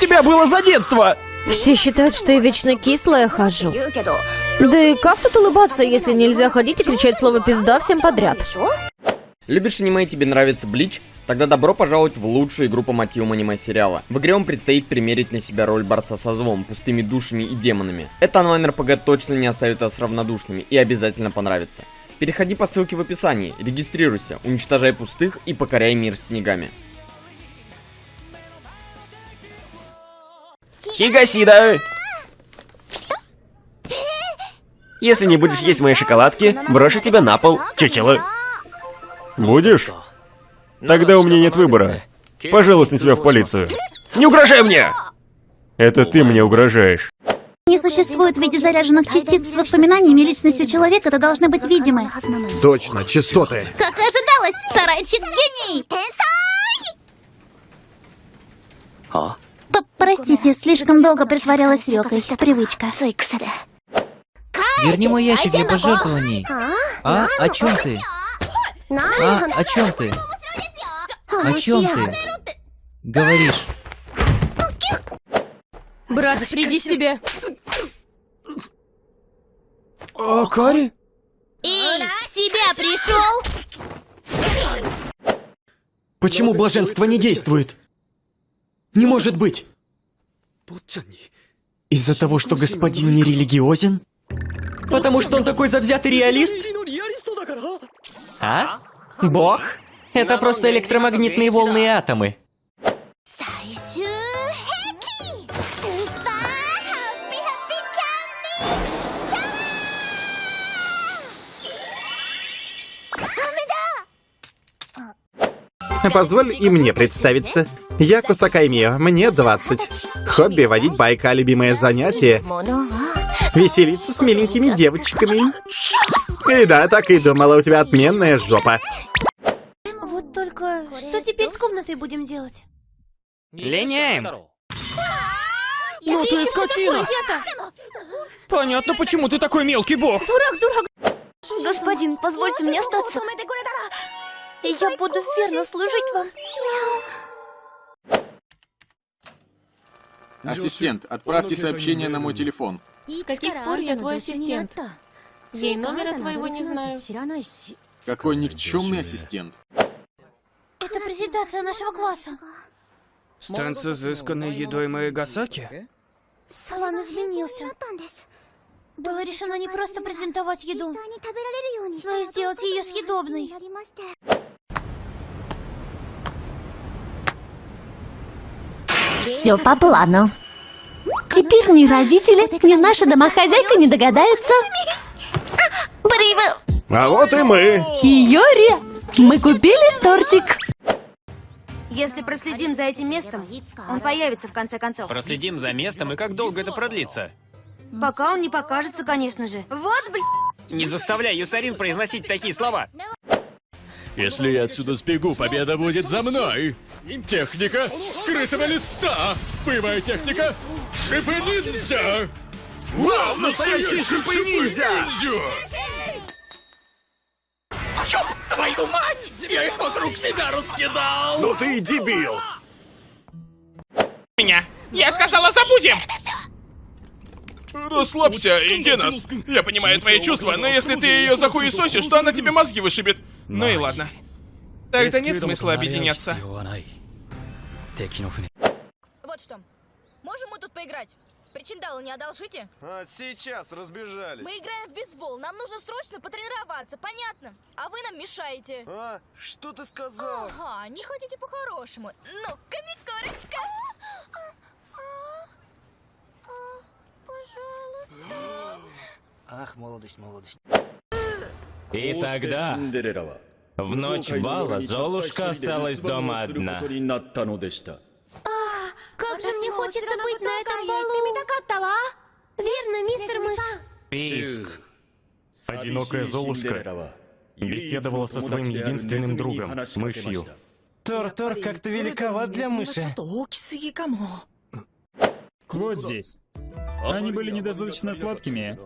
тебя было за детство? Все считают, что я вечно кислая хожу. Да и как тут улыбаться, если нельзя ходить и кричать слово «пизда» всем подряд? Любишь аниме и тебе нравится Блич? Тогда добро пожаловать в лучшую игру по мотивам аниме-сериала. В игре вам предстоит примерить на себя роль борца со злом, пустыми душами и демонами. Это онлайн-РПГ точно не оставит вас равнодушными и обязательно понравится. Переходи по ссылке в описании, регистрируйся, уничтожай пустых и покоряй мир снегами. Хигасида! Если не будешь есть мои шоколадки, брошу тебя на пол, чучело. Будешь? Тогда у меня нет выбора. Пожалуйста, тебя в полицию. Не угрожай мне! Это ты мне угрожаешь. Не существует в виде заряженных частиц с воспоминаниями и личностью человека, это должны быть видимы. Точно, частоты. Как и ожидалось, сарайчик гений! Простите, слишком долго притворялась Рёкой. Привычка. Верни мой ящик для пожертвований. А? О чем ты? А? О чем ты? О чем ты? Говоришь. Брат, приди в себя. А, Кари? Эй, в себя пришел? Почему блаженство не действует? Не может быть! Из-за того, что господин не религиозен? Потому что он такой завзятый реалист? А? Бог? Это просто электромагнитные волны и атомы. Позволь и мне представиться. Я Кусакай Мио, мне 20. Хобби — водить байка, любимое занятие — веселиться с миленькими девочками. И да, так и думала, у тебя отменная жопа. Вот только... Что теперь с комнатой будем делать? Линяем. Ну ты скотина! Понятно, почему ты такой мелкий бог. Дурак, дурак! Господин, позвольте мне остаться. И я буду верно служить вам. Ассистент, отправьте сообщение на мой телефон. С каких пор я твой ассистент? Ей номера твоего не знаю. Какой никчемный ассистент. Это презентация нашего класса. Стенд с изысканной едой Маэгасаки? Салон изменился. Было решено не просто презентовать еду, но и сделать ее съедобной. Все по плану. Теперь ни родители, ни наша домохозяйка не догадаются. Привет! А вот и мы. Хиори, мы купили тортик. Если проследим за этим местом, он появится в конце концов. Проследим за местом и как долго это продлится? Пока он не покажется, конечно же. Вот, блин! Не заставляй Юсарин произносить такие слова. Если я отсюда сбегу, победа будет за мной. Техника скрытого листа. Боевая техника шипы ниндзя. Вау, настоящий шипы-ниндзя! Ёб твою мать! Я их вокруг себя раскидал! Ну ты и дебил! Меня! Я сказала, забудем! Расслабься, Генас. Я понимаю твои чувства, но если ты ее захуесосишь, то она тебе мозги вышибет. Ну и ладно. Тогда нет смысла объединяться. Вот что. Можем мы тут поиграть? Причиндалы не одолжите? А сейчас разбежались. Мы играем в бейсбол. Нам нужно срочно потренироваться, понятно? А вы нам мешаете. А, что ты сказал? Ага, не хотите по-хорошему. Ну-ка, Микорочка. Пожалуйста. Ах, молодость, молодость. И тогда, в ночь бала, Золушка осталась дома одна. Как же мне хочется быть на этом балу! Верно, мистер Мышь? Писк. Одинокая Золушка беседовала со своим единственным другом, мышью. Тор-Тор как-то великоват для мыши. Вот здесь. Они были недостаточно сладкими.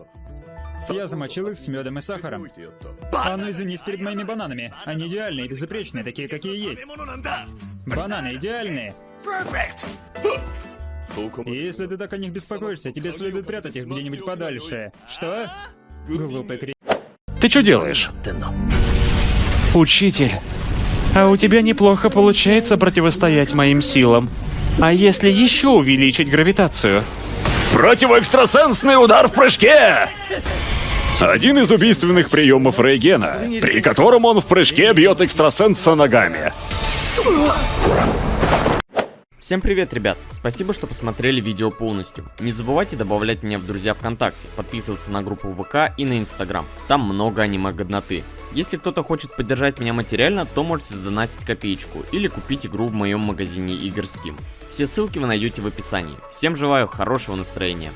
Я замочил их с медом и сахаром. А ну извинись перед моими бананами. Они идеальные, безупречные, такие, какие есть. Бананы идеальные. Если ты так о них беспокоишься, тебе следует прятать их где-нибудь подальше. Что? Глупый кри... Ты что делаешь? Учитель, а у тебя неплохо получается противостоять моим силам. А если еще увеличить гравитацию? Противоэкстрасенсный удар в прыжке! Один из убийственных приемов Рейгена, при котором он в прыжке бьет экстрасенса ногами. Всем привет, ребят! Спасибо, что посмотрели видео полностью. Не забывайте добавлять меня в друзья ВКонтакте, подписываться на группу ВК и на Инстаграм. Там много аниме-годноты. Если кто-то хочет поддержать меня материально, то можете сдонатить копеечку или купить игру в моем магазине игр Steam. Все ссылки вы найдете в описании. Всем желаю хорошего настроения.